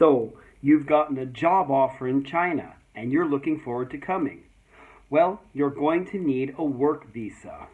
So, you've gotten a job offer in China and you're looking forward to coming. Well, you're going to need a work visa.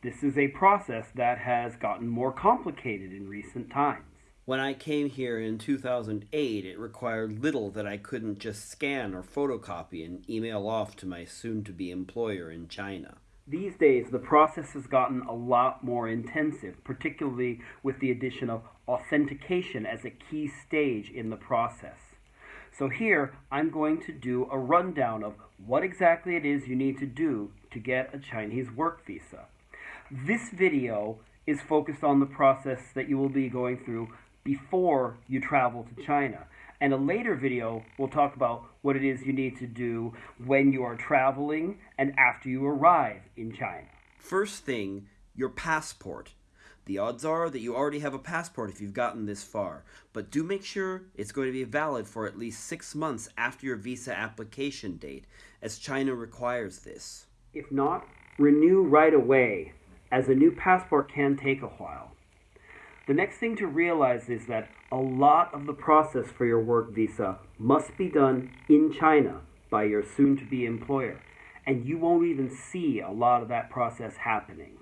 This is a process that has gotten more complicated in recent times. When I came here in 2008, it required little that I couldn't just scan or photocopy and email off to my soon to be employer in China. These days, the process has gotten a lot more intensive, particularly with the addition of authentication as a key stage in the process. So here, I'm going to do a rundown of what exactly it is you need to do to get a Chinese work visa. This video is focused on the process that you will be going through before you travel to China. And a later video will talk about what it is you need to do when you are traveling and after you arrive in China. First thing, your passport. The odds are that you already have a passport if you've gotten this far, but do make sure it's going to be valid for at least six months after your visa application date, as China requires this. If not, renew right away, as a new passport can take a while. The next thing to realize is that a lot of the process for your work visa must be done in China by your soon to be employer, and you won't even see a lot of that process happening.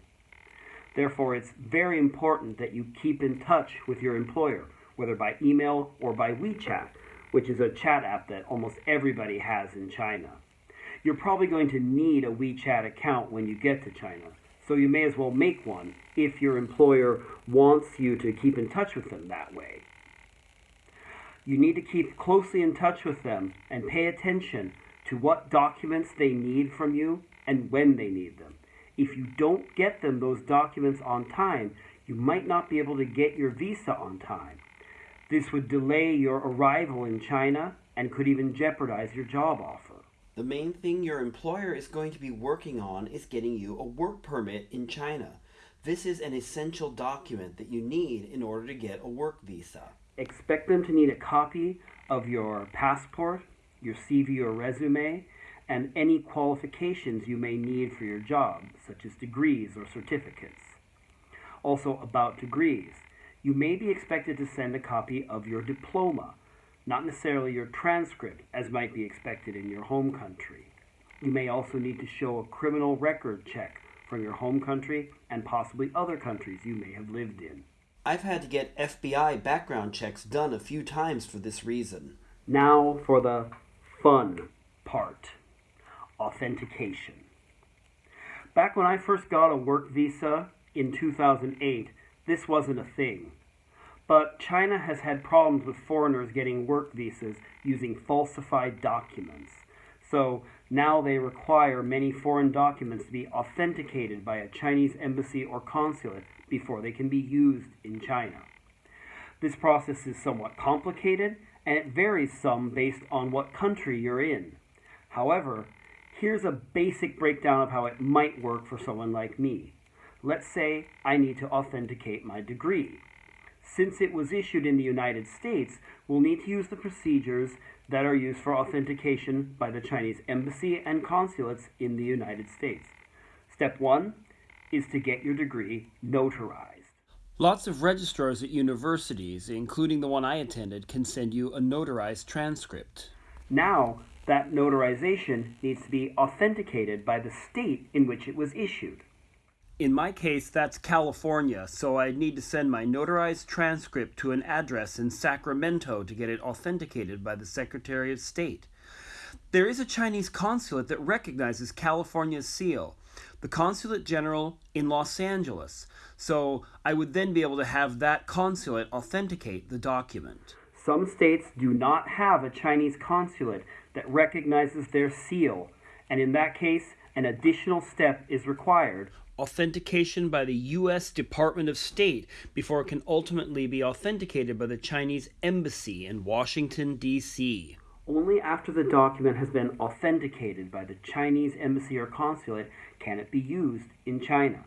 Therefore, it's very important that you keep in touch with your employer, whether by email or by WeChat, which is a chat app that almost everybody has in China. You're probably going to need a WeChat account when you get to China, so you may as well make one if your employer wants you to keep in touch with them that way. You need to keep closely in touch with them and pay attention to what documents they need from you and when they need them. If you don't get them those documents on time, you might not be able to get your visa on time. This would delay your arrival in China and could even jeopardize your job offer. The main thing your employer is going to be working on is getting you a work permit in China. This is an essential document that you need in order to get a work visa. Expect them to need a copy of your passport, your CV or resume, and any qualifications you may need for your job, such as degrees or certificates. Also, about degrees, you may be expected to send a copy of your diploma not necessarily your transcript as might be expected in your home country. You may also need to show a criminal record check from your home country and possibly other countries you may have lived in. I've had to get FBI background checks done a few times for this reason. Now for the fun part authentication. Back when I first got a work visa in 2008, this wasn't a thing. But China has had problems with foreigners getting work visas using falsified documents. So now they require many foreign documents to be authenticated by a Chinese embassy or consulate before they can be used in China. This process is somewhat complicated and it varies some based on what country you're in. However, here's a basic breakdown of how it might work for someone like me. Let's say I need to authenticate my degree since it was issued in the United States, we'll need to use the procedures that are used for authentication by the Chinese embassy and consulates in the United States. Step one is to get your degree notarized. Lots of registrars at universities, including the one I attended, can send you a notarized transcript. Now, that notarization needs to be authenticated by the state in which it was issued. In my case, that's California, so I'd need to send my notarized transcript to an address in Sacramento to get it authenticated by the Secretary of State. There is a Chinese consulate that recognizes California's seal, the Consulate General in Los Angeles, so I would then be able to have that consulate authenticate the document. Some states do not have a Chinese consulate that recognizes their seal, and in that case, an additional step is required authentication by the U.S. Department of State before it can ultimately be authenticated by the Chinese Embassy in Washington, D.C. Only after the document has been authenticated by the Chinese Embassy or Consulate can it be used in China.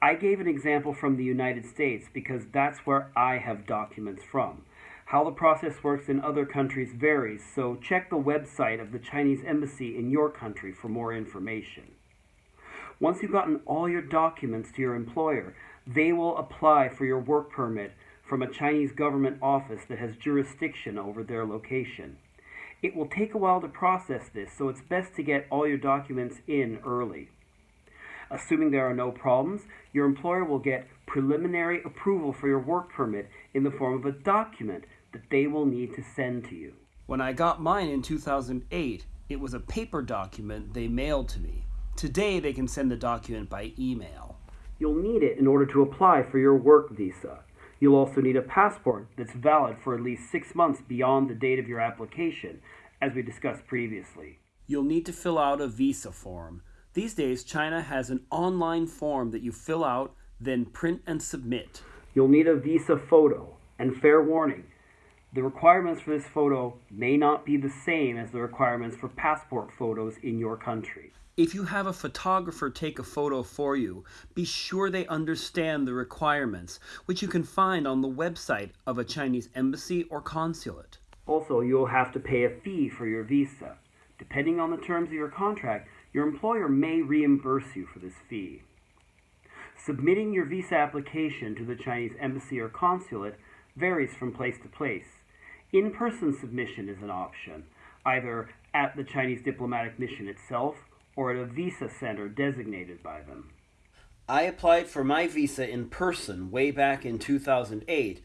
I gave an example from the United States because that's where I have documents from. How the process works in other countries varies, so check the website of the Chinese Embassy in your country for more information. Once you've gotten all your documents to your employer, they will apply for your work permit from a Chinese government office that has jurisdiction over their location. It will take a while to process this, so it's best to get all your documents in early. Assuming there are no problems, your employer will get preliminary approval for your work permit in the form of a document that they will need to send to you. When I got mine in 2008, it was a paper document they mailed to me. Today, they can send the document by email. You'll need it in order to apply for your work visa. You'll also need a passport that's valid for at least six months beyond the date of your application, as we discussed previously. You'll need to fill out a visa form. These days, China has an online form that you fill out, then print and submit. You'll need a visa photo, and fair warning, the requirements for this photo may not be the same as the requirements for passport photos in your country. If you have a photographer take a photo for you, be sure they understand the requirements, which you can find on the website of a Chinese embassy or consulate. Also, you will have to pay a fee for your visa. Depending on the terms of your contract, your employer may reimburse you for this fee. Submitting your visa application to the Chinese embassy or consulate varies from place to place. In person submission is an option, either at the Chinese diplomatic mission itself or at a visa center designated by them. I applied for my visa in person way back in 2008,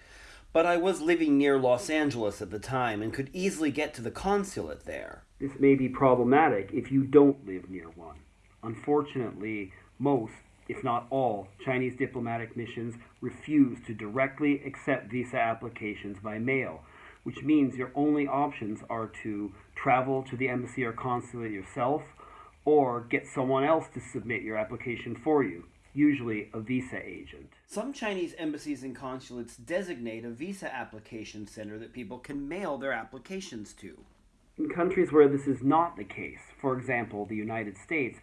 but I was living near Los Angeles at the time and could easily get to the consulate there. This may be problematic if you don't live near one. Unfortunately, most, if not all, Chinese diplomatic missions refuse to directly accept visa applications by mail, which means your only options are to travel to the embassy or consulate yourself or get someone else to submit your application for you, usually a visa agent. Some Chinese embassies and consulates designate a visa application center that people can mail their applications to. In countries where this is not the case, for example, the United States,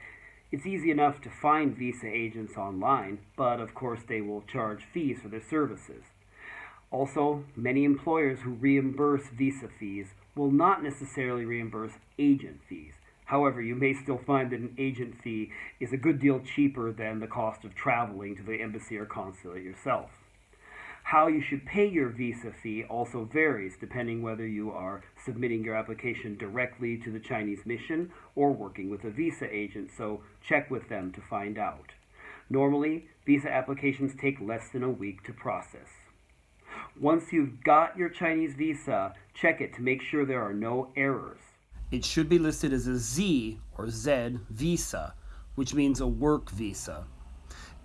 it's easy enough to find visa agents online, but of course they will charge fees for their services. Also, many employers who reimburse visa fees will not necessarily reimburse agent fees. However, you may still find that an agent fee is a good deal cheaper than the cost of traveling to the embassy or consulate yourself. How you should pay your visa fee also varies depending whether you are submitting your application directly to the Chinese mission or working with a visa agent, so check with them to find out. Normally, visa applications take less than a week to process. Once you've got your Chinese visa, check it to make sure there are no errors. It should be listed as a Z or Z visa, which means a work visa.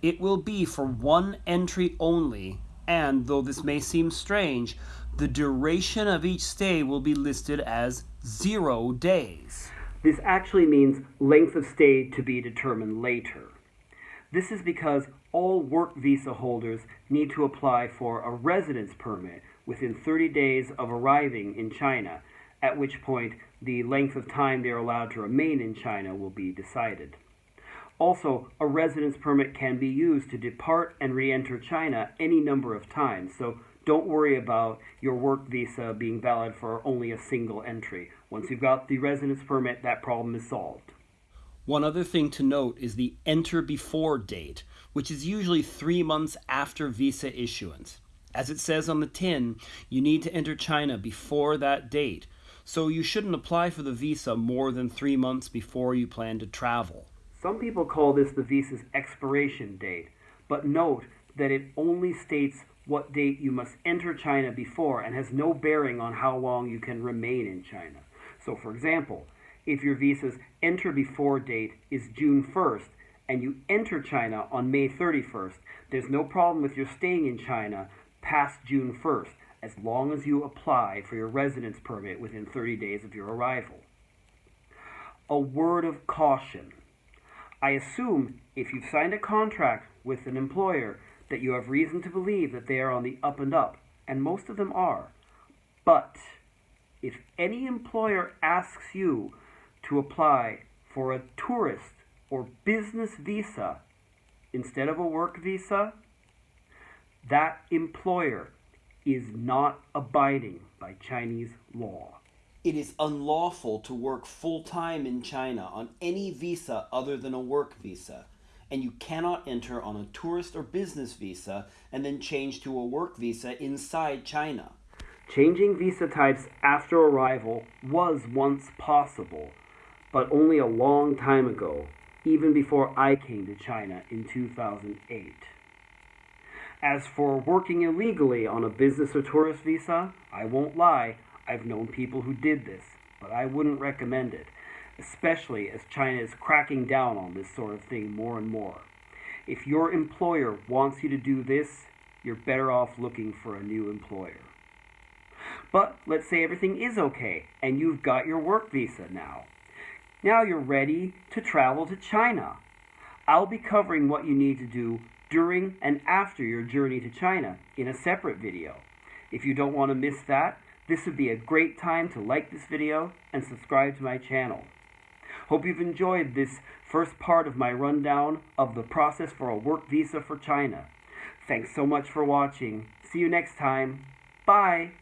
It will be for one entry only, and though this may seem strange, the duration of each stay will be listed as zero days. This actually means length of stay to be determined later. This is because all work visa holders need to apply for a residence permit within 30 days of arriving in China, at which point the length of time they are allowed to remain in China will be decided. Also, a residence permit can be used to depart and re enter China any number of times, so don't worry about your work visa being valid for only a single entry. Once you've got the residence permit, that problem is solved. One other thing to note is the enter before date, which is usually three months after visa issuance. As it says on the tin, you need to enter China before that date, so you shouldn't apply for the visa more than three months before you plan to travel. Some people call this the visa's expiration date, but note that it only states what date you must enter China before and has no bearing on how long you can remain in China. So, for example, if your visa's enter before date is June 1st and you enter China on May 31st, there's no problem with your staying in China past June 1st as long as you apply for your residence permit within 30 days of your arrival. A word of caution. I assume if you've signed a contract with an employer that you have reason to believe that they are on the up and up, and most of them are. But if any employer asks you to apply for a tourist or business visa instead of a work visa, that employer is not abiding by Chinese law. It is unlawful to work full time in China on any visa other than a work visa, and you cannot enter on a tourist or business visa and then change to a work visa inside China. Changing visa types after arrival was once possible, but only a long time ago, even before I came to China in 2008. As for working illegally on a business or tourist visa, I won't lie, I've known people who did this, but I wouldn't recommend it, especially as China is cracking down on this sort of thing more and more. If your employer wants you to do this, you're better off looking for a new employer. But let's say everything is okay and you've got your work visa now. Now you're ready to travel to China. I'll be covering what you need to do during and after your journey to China in a separate video. If you don't want to miss that, this would be a great time to like this video and subscribe to my channel. Hope you've enjoyed this first part of my rundown of the process for a work visa for China. Thanks so much for watching. See you next time. Bye.